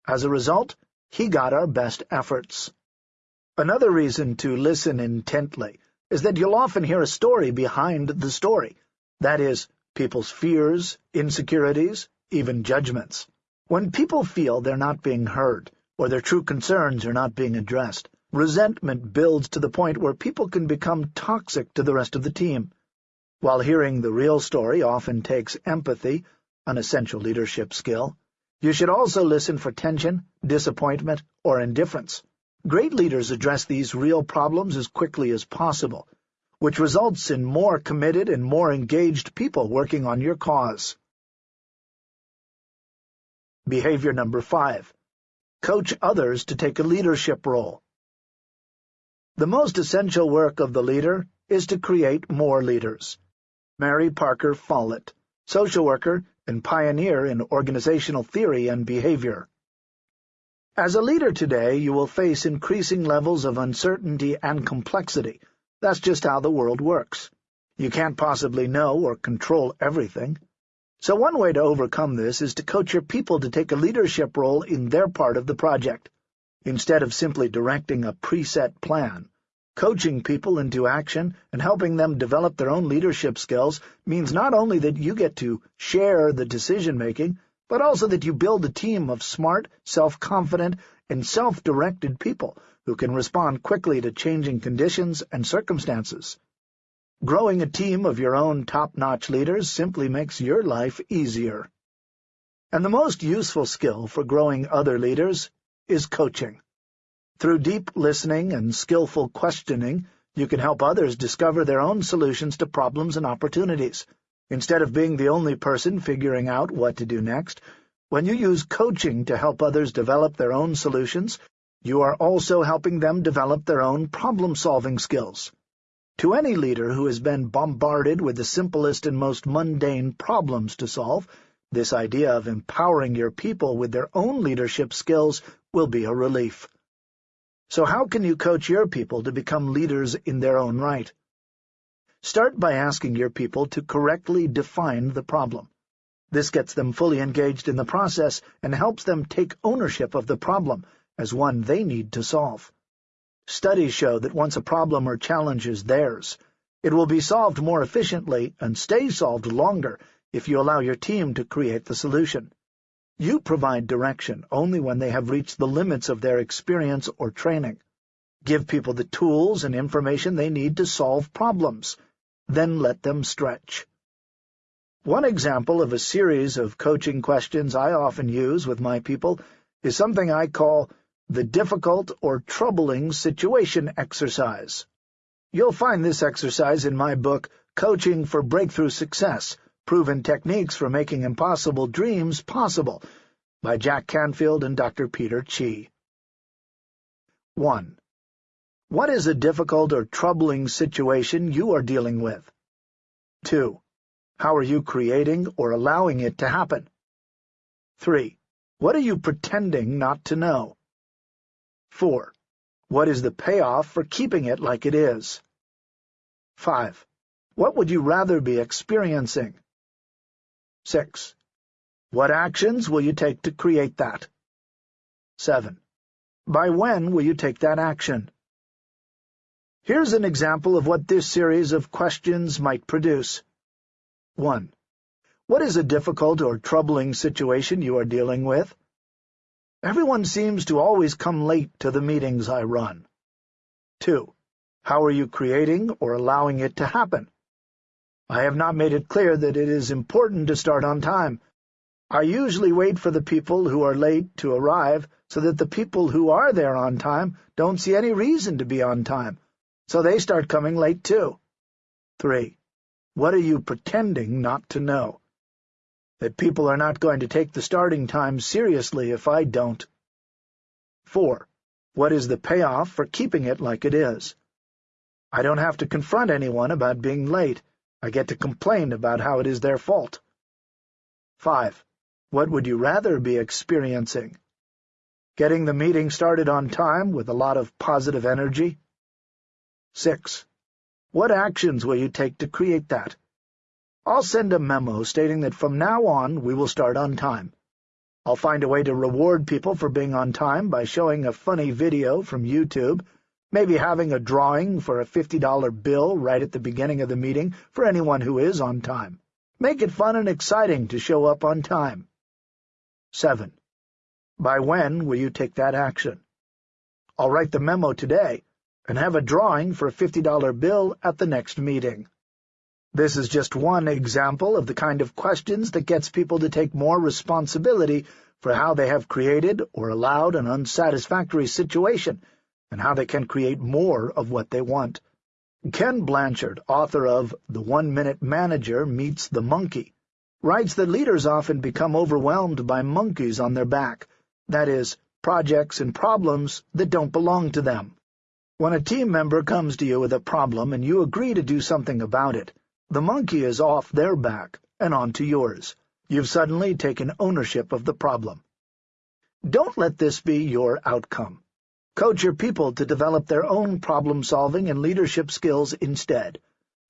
As a result, he got our best efforts. Another reason to listen intently is that you'll often hear a story behind the story. That is, people's fears, insecurities, even judgments. When people feel they're not being heard, or their true concerns are not being addressed, resentment builds to the point where people can become toxic to the rest of the team. While hearing the real story often takes empathy, an essential leadership skill, you should also listen for tension, disappointment, or indifference. Great leaders address these real problems as quickly as possible, which results in more committed and more engaged people working on your cause. Behavior number five. Coach others to take a leadership role. The most essential work of the leader is to create more leaders. Mary Parker Follett, social worker and pioneer in organizational theory and behavior. As a leader today, you will face increasing levels of uncertainty and complexity. That's just how the world works. You can't possibly know or control everything. So one way to overcome this is to coach your people to take a leadership role in their part of the project. Instead of simply directing a preset plan, Coaching people into action and helping them develop their own leadership skills means not only that you get to share the decision-making, but also that you build a team of smart, self-confident, and self-directed people who can respond quickly to changing conditions and circumstances. Growing a team of your own top-notch leaders simply makes your life easier. And the most useful skill for growing other leaders is coaching. Through deep listening and skillful questioning, you can help others discover their own solutions to problems and opportunities. Instead of being the only person figuring out what to do next, when you use coaching to help others develop their own solutions, you are also helping them develop their own problem-solving skills. To any leader who has been bombarded with the simplest and most mundane problems to solve, this idea of empowering your people with their own leadership skills will be a relief. So how can you coach your people to become leaders in their own right? Start by asking your people to correctly define the problem. This gets them fully engaged in the process and helps them take ownership of the problem as one they need to solve. Studies show that once a problem or challenge is theirs, it will be solved more efficiently and stay solved longer if you allow your team to create the solution. You provide direction only when they have reached the limits of their experience or training. Give people the tools and information they need to solve problems then let them stretch. One example of a series of coaching questions I often use with my people is something I call the difficult or troubling situation exercise. You'll find this exercise in my book, Coaching for Breakthrough Success, Proven Techniques for Making Impossible Dreams Possible, by Jack Canfield and Dr. Peter Chee. 1. What is a difficult or troubling situation you are dealing with? 2. How are you creating or allowing it to happen? 3. What are you pretending not to know? 4. What is the payoff for keeping it like it is? 5. What would you rather be experiencing? 6. What actions will you take to create that? 7. By when will you take that action? Here's an example of what this series of questions might produce. 1. What is a difficult or troubling situation you are dealing with? Everyone seems to always come late to the meetings I run. 2. How are you creating or allowing it to happen? I have not made it clear that it is important to start on time. I usually wait for the people who are late to arrive so that the people who are there on time don't see any reason to be on time so they start coming late too. 3. What are you pretending not to know? That people are not going to take the starting time seriously if I don't. 4. What is the payoff for keeping it like it is? I don't have to confront anyone about being late. I get to complain about how it is their fault. 5. What would you rather be experiencing? Getting the meeting started on time with a lot of positive energy? 6. What actions will you take to create that? I'll send a memo stating that from now on we will start on time. I'll find a way to reward people for being on time by showing a funny video from YouTube, maybe having a drawing for a $50 bill right at the beginning of the meeting for anyone who is on time. Make it fun and exciting to show up on time. 7. By when will you take that action? I'll write the memo today, and have a drawing for a $50 bill at the next meeting. This is just one example of the kind of questions that gets people to take more responsibility for how they have created or allowed an unsatisfactory situation and how they can create more of what they want. Ken Blanchard, author of The One-Minute Manager Meets the Monkey, writes that leaders often become overwhelmed by monkeys on their back, that is, projects and problems that don't belong to them. When a team member comes to you with a problem and you agree to do something about it, the monkey is off their back and onto yours. You've suddenly taken ownership of the problem. Don't let this be your outcome. Coach your people to develop their own problem-solving and leadership skills instead,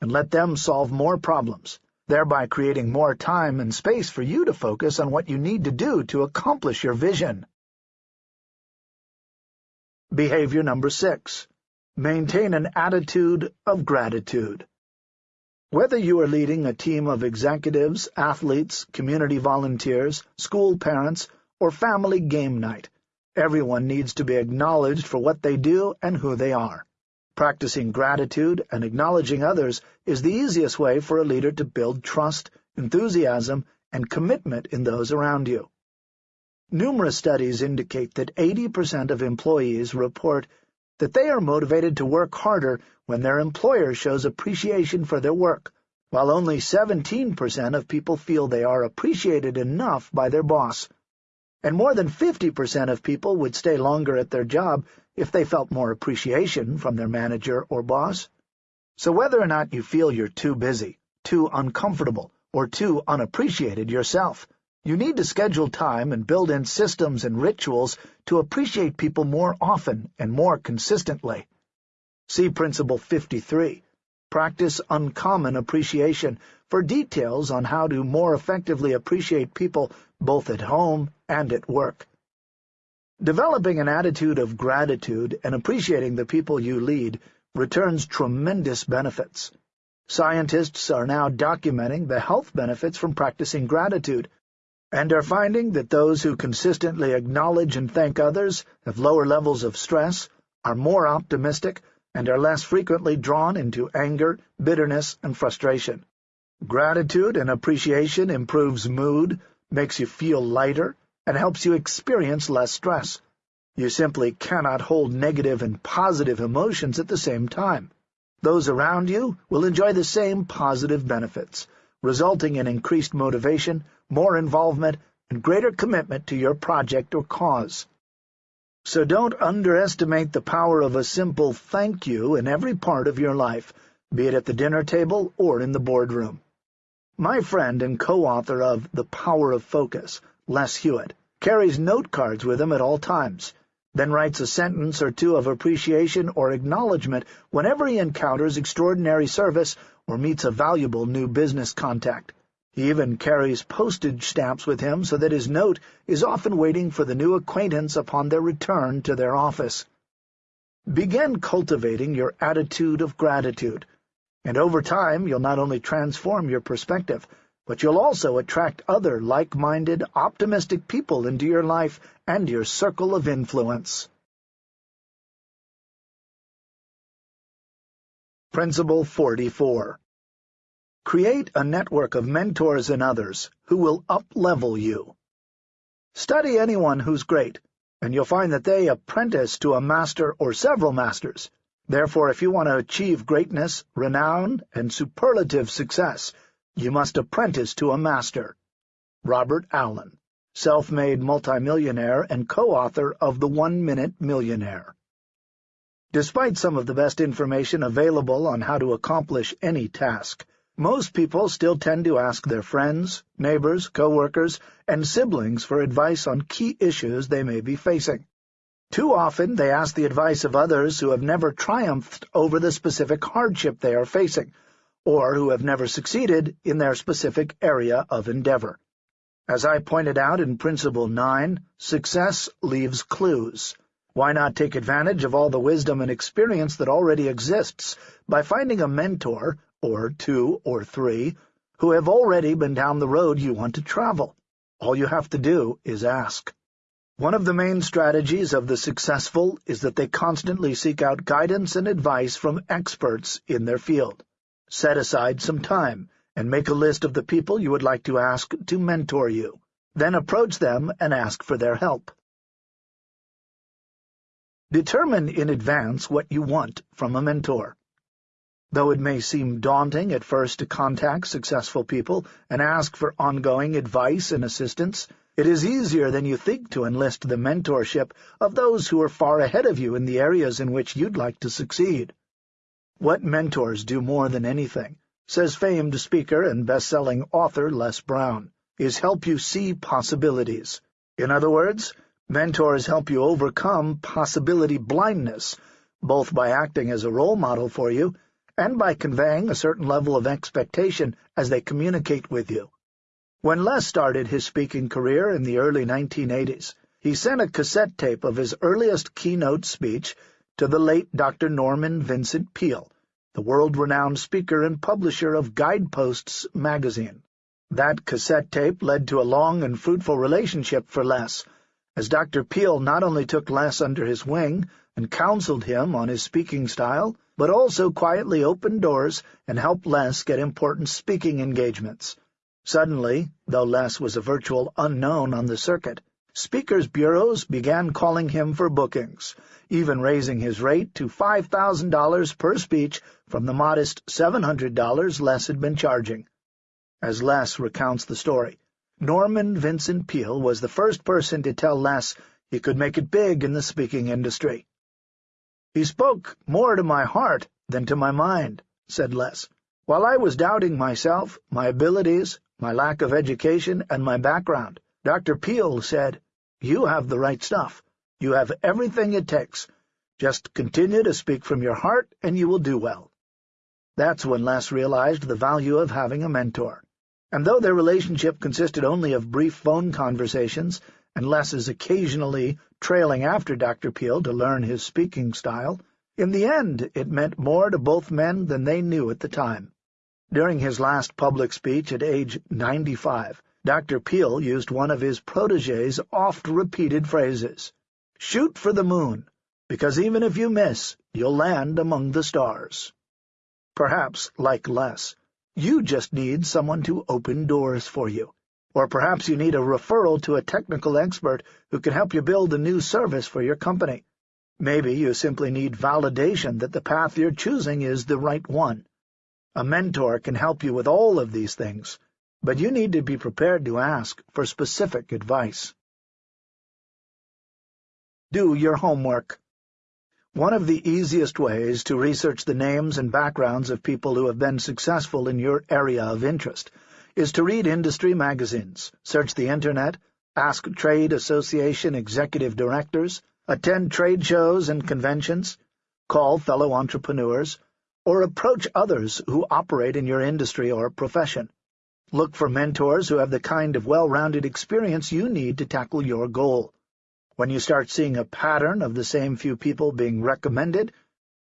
and let them solve more problems, thereby creating more time and space for you to focus on what you need to do to accomplish your vision. Behavior number six. Maintain an attitude of gratitude. Whether you are leading a team of executives, athletes, community volunteers, school parents, or family game night, everyone needs to be acknowledged for what they do and who they are. Practicing gratitude and acknowledging others is the easiest way for a leader to build trust, enthusiasm, and commitment in those around you. Numerous studies indicate that 80% of employees report that they are motivated to work harder when their employer shows appreciation for their work, while only 17% of people feel they are appreciated enough by their boss. And more than 50% of people would stay longer at their job if they felt more appreciation from their manager or boss. So whether or not you feel you're too busy, too uncomfortable, or too unappreciated yourself, you need to schedule time and build in systems and rituals to appreciate people more often and more consistently. See Principle 53, Practice Uncommon Appreciation, for details on how to more effectively appreciate people both at home and at work. Developing an attitude of gratitude and appreciating the people you lead returns tremendous benefits. Scientists are now documenting the health benefits from practicing gratitude, and are finding that those who consistently acknowledge and thank others have lower levels of stress, are more optimistic, and are less frequently drawn into anger, bitterness, and frustration. Gratitude and appreciation improves mood, makes you feel lighter, and helps you experience less stress. You simply cannot hold negative and positive emotions at the same time. Those around you will enjoy the same positive benefits, resulting in increased motivation, more involvement, and greater commitment to your project or cause. So don't underestimate the power of a simple thank you in every part of your life, be it at the dinner table or in the boardroom. My friend and co-author of The Power of Focus, Les Hewitt, carries note cards with him at all times, then writes a sentence or two of appreciation or acknowledgement whenever he encounters extraordinary service or meets a valuable new business contact. He even carries postage stamps with him so that his note is often waiting for the new acquaintance upon their return to their office. Begin cultivating your attitude of gratitude, and over time you'll not only transform your perspective, but you'll also attract other like-minded, optimistic people into your life and your circle of influence. Principle 44 Create a network of mentors and others who will up-level you. Study anyone who's great, and you'll find that they apprentice to a master or several masters. Therefore, if you want to achieve greatness, renown, and superlative success, you must apprentice to a master. Robert Allen, self-made multimillionaire and co-author of The One-Minute Millionaire. Despite some of the best information available on how to accomplish any task, most people still tend to ask their friends, neighbors, co-workers, and siblings for advice on key issues they may be facing. Too often they ask the advice of others who have never triumphed over the specific hardship they are facing, or who have never succeeded in their specific area of endeavor. As I pointed out in Principle 9, success leaves clues. Why not take advantage of all the wisdom and experience that already exists by finding a mentor or two or three, who have already been down the road you want to travel. All you have to do is ask. One of the main strategies of the successful is that they constantly seek out guidance and advice from experts in their field. Set aside some time and make a list of the people you would like to ask to mentor you. Then approach them and ask for their help. Determine in advance what you want from a mentor. Though it may seem daunting at first to contact successful people and ask for ongoing advice and assistance, it is easier than you think to enlist the mentorship of those who are far ahead of you in the areas in which you'd like to succeed. What mentors do more than anything, says famed speaker and best-selling author Les Brown, is help you see possibilities. In other words, mentors help you overcome possibility blindness, both by acting as a role model for you and by conveying a certain level of expectation as they communicate with you. When Les started his speaking career in the early 1980s, he sent a cassette tape of his earliest keynote speech to the late Dr. Norman Vincent Peale, the world-renowned speaker and publisher of Guideposts magazine. That cassette tape led to a long and fruitful relationship for Les, as Dr. Peale not only took Les under his wing and counseled him on his speaking style, but also quietly opened doors and helped Les get important speaking engagements. Suddenly, though Les was a virtual unknown on the circuit, speakers' bureaus began calling him for bookings, even raising his rate to $5,000 per speech from the modest $700 Les had been charging. As Les recounts the story, Norman Vincent Peale was the first person to tell Les he could make it big in the speaking industry. He spoke more to my heart than to my mind, said Les. While I was doubting myself, my abilities, my lack of education, and my background, Dr. Peale said, You have the right stuff. You have everything it takes. Just continue to speak from your heart, and you will do well. That's when Les realized the value of having a mentor. And though their relationship consisted only of brief phone conversations, and Les's occasionally trailing after Dr. Peale to learn his speaking style, in the end it meant more to both men than they knew at the time. During his last public speech at age 95, Dr. Peale used one of his protégés' oft-repeated phrases, Shoot for the moon, because even if you miss, you'll land among the stars. Perhaps, like Les, you just need someone to open doors for you. Or perhaps you need a referral to a technical expert who can help you build a new service for your company. Maybe you simply need validation that the path you're choosing is the right one. A mentor can help you with all of these things, but you need to be prepared to ask for specific advice. Do your homework. One of the easiest ways to research the names and backgrounds of people who have been successful in your area of interest is to read industry magazines, search the Internet, ask trade association executive directors, attend trade shows and conventions, call fellow entrepreneurs, or approach others who operate in your industry or profession. Look for mentors who have the kind of well-rounded experience you need to tackle your goal. When you start seeing a pattern of the same few people being recommended,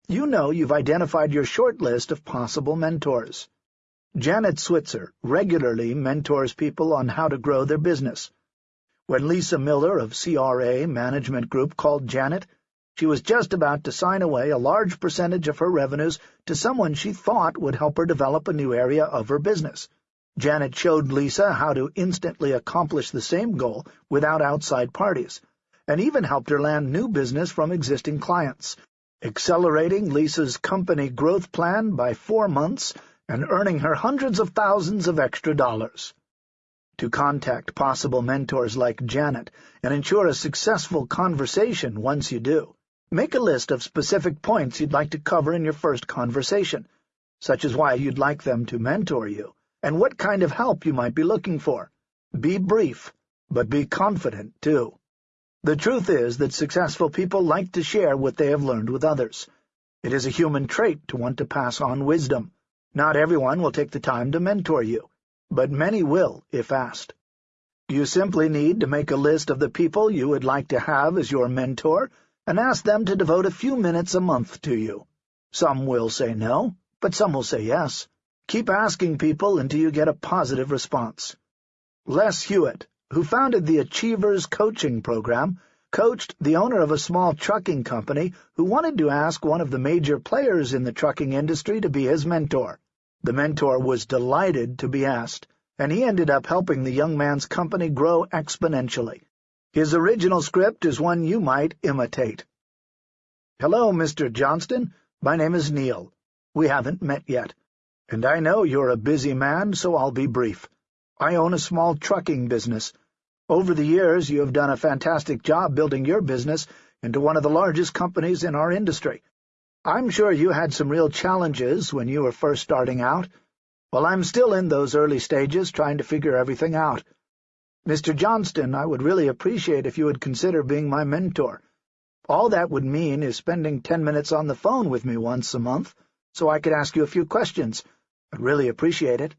you know you've identified your short list of possible mentors. Janet Switzer regularly mentors people on how to grow their business. When Lisa Miller of CRA Management Group called Janet, she was just about to sign away a large percentage of her revenues to someone she thought would help her develop a new area of her business. Janet showed Lisa how to instantly accomplish the same goal without outside parties, and even helped her land new business from existing clients, accelerating Lisa's company growth plan by four months and earning her hundreds of thousands of extra dollars. To contact possible mentors like Janet and ensure a successful conversation once you do, make a list of specific points you'd like to cover in your first conversation, such as why you'd like them to mentor you, and what kind of help you might be looking for. Be brief, but be confident, too. The truth is that successful people like to share what they have learned with others. It is a human trait to want to pass on wisdom. Not everyone will take the time to mentor you, but many will if asked. You simply need to make a list of the people you would like to have as your mentor and ask them to devote a few minutes a month to you. Some will say no, but some will say yes. Keep asking people until you get a positive response. Les Hewitt, who founded the Achievers Coaching Program, coached the owner of a small trucking company who wanted to ask one of the major players in the trucking industry to be his mentor. The mentor was delighted to be asked, and he ended up helping the young man's company grow exponentially. His original script is one you might imitate. Hello, Mr. Johnston. My name is Neil. We haven't met yet. And I know you're a busy man, so I'll be brief. I own a small trucking business. Over the years, you have done a fantastic job building your business into one of the largest companies in our industry. I'm sure you had some real challenges when you were first starting out. Well, I'm still in those early stages, trying to figure everything out. Mr. Johnston, I would really appreciate if you would consider being my mentor. All that would mean is spending ten minutes on the phone with me once a month, so I could ask you a few questions. I'd really appreciate it.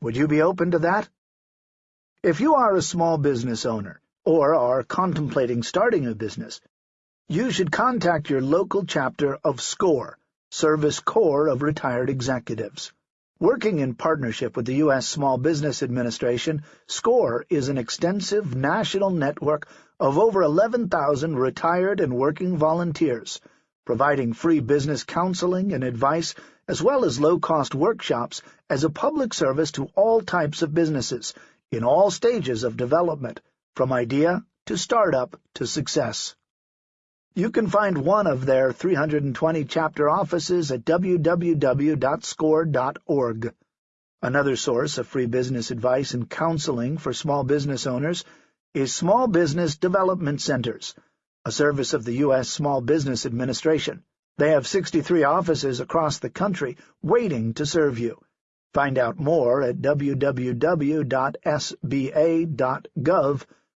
Would you be open to that? If you are a small business owner, or are contemplating starting a business, you should contact your local chapter of SCORE, Service Corps of Retired Executives. Working in partnership with the U.S. Small Business Administration, SCORE is an extensive national network of over 11,000 retired and working volunteers, providing free business counseling and advice as well as low-cost workshops as a public service to all types of businesses in all stages of development, from idea to startup to success. You can find one of their 320 chapter offices at www.score.org. Another source of free business advice and counseling for small business owners is Small Business Development Centers, a service of the U.S. Small Business Administration. They have 63 offices across the country waiting to serve you. Find out more at www.sba.gov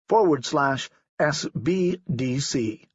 forward slash SBDC.